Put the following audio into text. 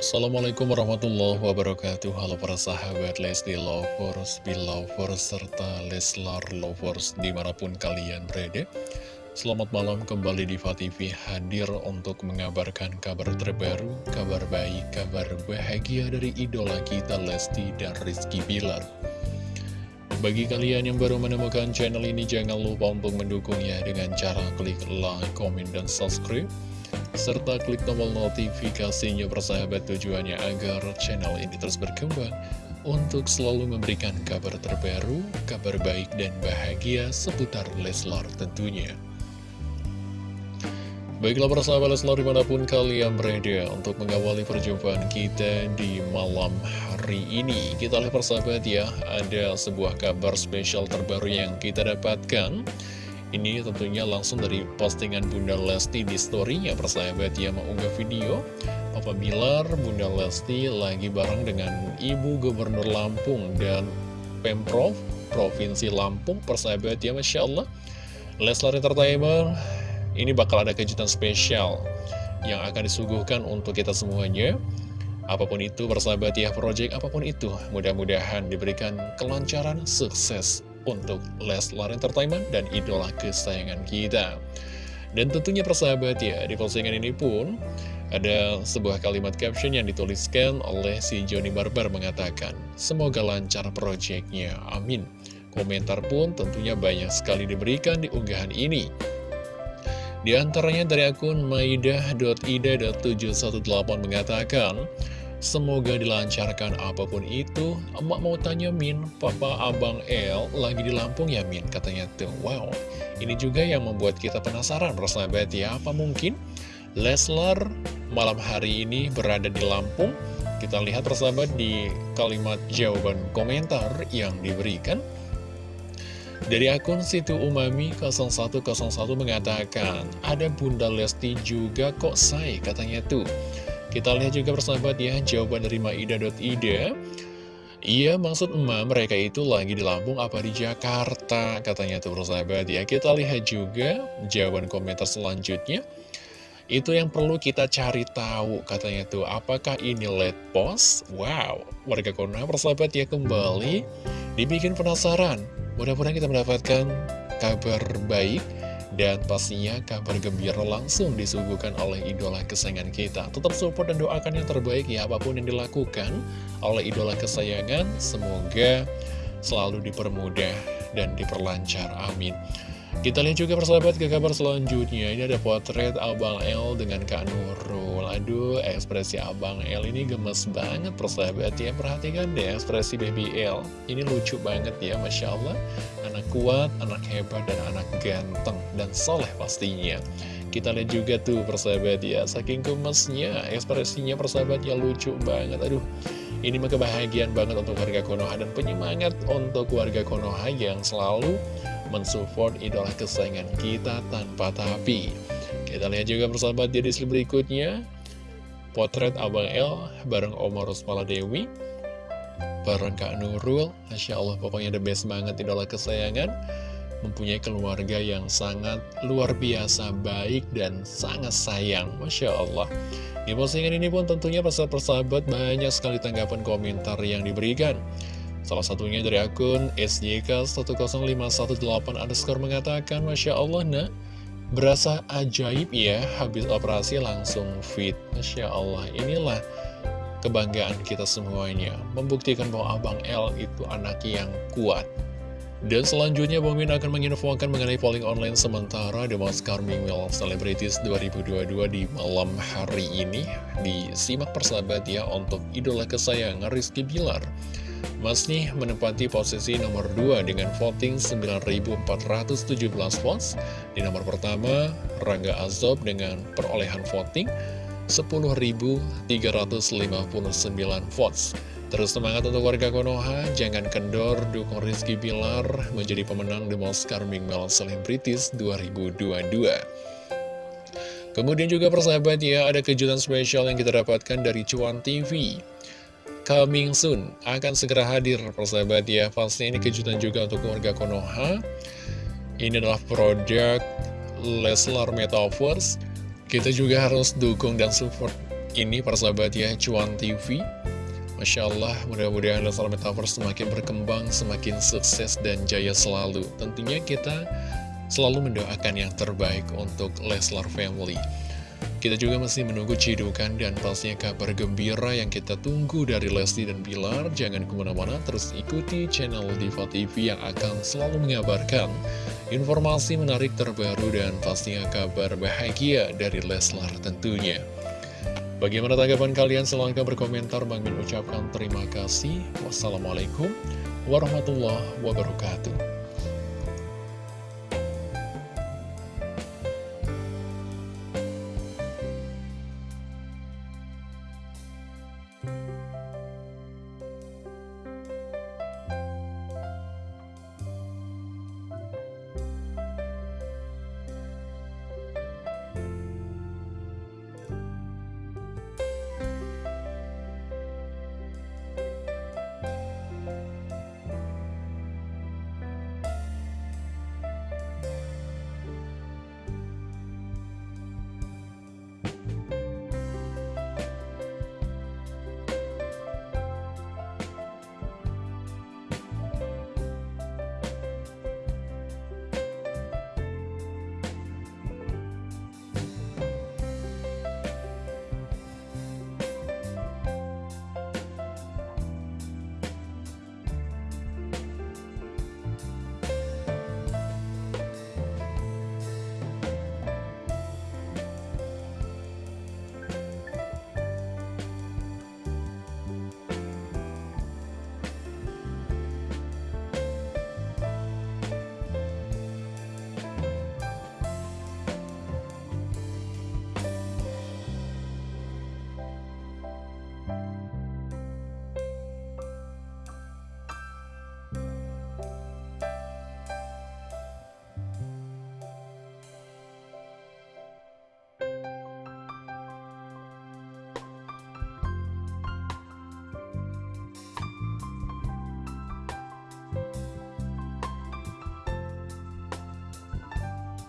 Assalamualaikum warahmatullahi wabarakatuh. Halo para sahabat Lesti Lovers, Belovers, serta Leslar Lovers di mana pun kalian berada. Selamat malam kembali di TV hadir untuk mengabarkan kabar terbaru, kabar baik, kabar bahagia dari idola kita Lesti dan Rizky Bilar. Bagi kalian yang baru menemukan channel ini, jangan lupa untuk mendukungnya dengan cara klik like, komen, dan subscribe serta klik tombol notifikasinya persahabat tujuannya agar channel ini terus berkembang untuk selalu memberikan kabar terbaru, kabar baik dan bahagia seputar Leslar tentunya. Baiklah persahabat Leslar di mana pun kalian berada untuk mengawali perjumpaan kita di malam hari ini Kita lihat persahabat ya, ada sebuah kabar spesial terbaru yang kita dapatkan ini tentunya langsung dari postingan Bunda Lesti di story-nya. Persahabat yang mengunggah video Papa Bilar, Bunda Lesti lagi bareng dengan Ibu Gubernur Lampung dan Pemprov Provinsi Lampung. Persahabat ya Masya Allah. Leslar Entertainment ini bakal ada kejutan spesial yang akan disuguhkan untuk kita semuanya. Apa pun itu persahabat ya project apa pun itu mudah-mudahan diberikan kelancaran sukses untuk Leslar Entertainment dan idola kesayangan kita. Dan tentunya persahabat ya, di postingan ini pun ada sebuah kalimat caption yang dituliskan oleh si Joni Barber mengatakan, Semoga lancar proyeknya, amin. Komentar pun tentunya banyak sekali diberikan di unggahan ini. Di antaranya dari akun maidah.ida.718 mengatakan, Semoga dilancarkan apa pun itu Emak mau tanya Min, Papa Abang El lagi di Lampung ya Min? Katanya tuh, wow Ini juga yang membuat kita penasaran persahabat ya Apa mungkin Leslar malam hari ini berada di Lampung? Kita lihat persahabat di kalimat jawaban komentar yang diberikan dari akun situ Umami 0101 mengatakan, ada Bunda Lesti juga kok say katanya tuh. Kita lihat juga persahabat ya, jawaban dari Maida.ida. Iya, maksud emak mereka itu lagi di Lampung apa di Jakarta, katanya tuh persahabat ya. Kita lihat juga jawaban komentar selanjutnya. Itu yang perlu kita cari tahu, katanya tuh, apakah ini late post? Wow, warga Konoha persahabat ya kembali dibikin penasaran. Mudah-mudahan kita mendapatkan kabar baik dan pastinya kabar gembira langsung disuguhkan oleh idola kesayangan kita. Tetap support dan doakan yang terbaik ya apa pun yang dilakukan oleh idola kesayangan. Semoga selalu dipermudah dan diperlancar, amin. Kita lihat juga persahabat ke kabar selanjutnya. Ini ada potret Abang L dengan Kak Nurul Aduh ekspresi Abang L ini gemes banget persahabat ya Perhatikan deh ekspresi Baby L Ini lucu banget ya Masya Allah. Anak kuat, anak hebat, dan anak ganteng Dan soleh pastinya. Kita lihat juga tuh persahabat ya Saking gemesnya ekspresinya persahabat ya lucu banget. Aduh ini mah kebahagiaan banget untuk warga Konoha dan penyemangat untuk warga Konoha yang selalu mensupport idola kesayangan kita tanpa tapi. Kita lihat juga persahabat di list berikutnya. Potret Abang L bareng Omar Rusmala Dewi. Bareng Kak Nurul. Masya Allah pokoknya the best banget idola kesayangan. Mempunyai keluarga yang sangat luar biasa baik dan sangat sayang. Masya Allah. Di postingan ini pun tentunya persahabat banyak sekali tanggapan komentar yang diberikan. Salah satunya dari akun SJK10518 underscore mengatakan, Masya Allah nak, berasa ajaib ya, habis operasi langsung fit. Masya Allah, inilah kebanggaan kita semuanya. Membuktikan bahwa Abang L itu anak yang kuat. Dan selanjutnya Bang Min akan menginfokan mengenai polling online sementara The Most Charming Male Celebrities 2022 di malam hari ini Disimak persahabat ya untuk idola kesayangan Rizky Bilar Masih menempati posisi nomor 2 dengan voting 9.417 votes Di nomor pertama Rangga Azob dengan perolehan voting 10.359 votes Terus semangat untuk warga Konoha, jangan kendor dukung Rizky Bilar menjadi pemenang The Most Charming Male Celebrities 2022. Kemudian juga persahabat ya, ada kejutan spesial yang kita dapatkan dari Cuan TV. Coming soon, akan segera hadir persahabat ya, pasti ini kejutan juga untuk warga Konoha. Ini adalah produk Leslar Metaverse. Kita juga harus dukung dan support ini persahabat ya Cuan TV Masya Allah mudah-mudahan Leslar Metaverse semakin berkembang Semakin sukses dan jaya selalu. Tentunya kita selalu mendoakan yang terbaik untuk Leslar Family kita juga masih menunggu cidukan dan pastinya kabar gembira yang kita tunggu dari Lesti dan Bilar. Jangan ke mana-mana, terus ikuti channel Diva TV yang akan selalu mengabarkan informasi menarik terbaru dan pastinya kabar bahagia dari Leslar tentunya. Bagaimana tanggapan kalian? Silahkan berkomentar. Bang ucapkan terima kasih. Wassalamualaikum warahmatullahi wabarakatuh.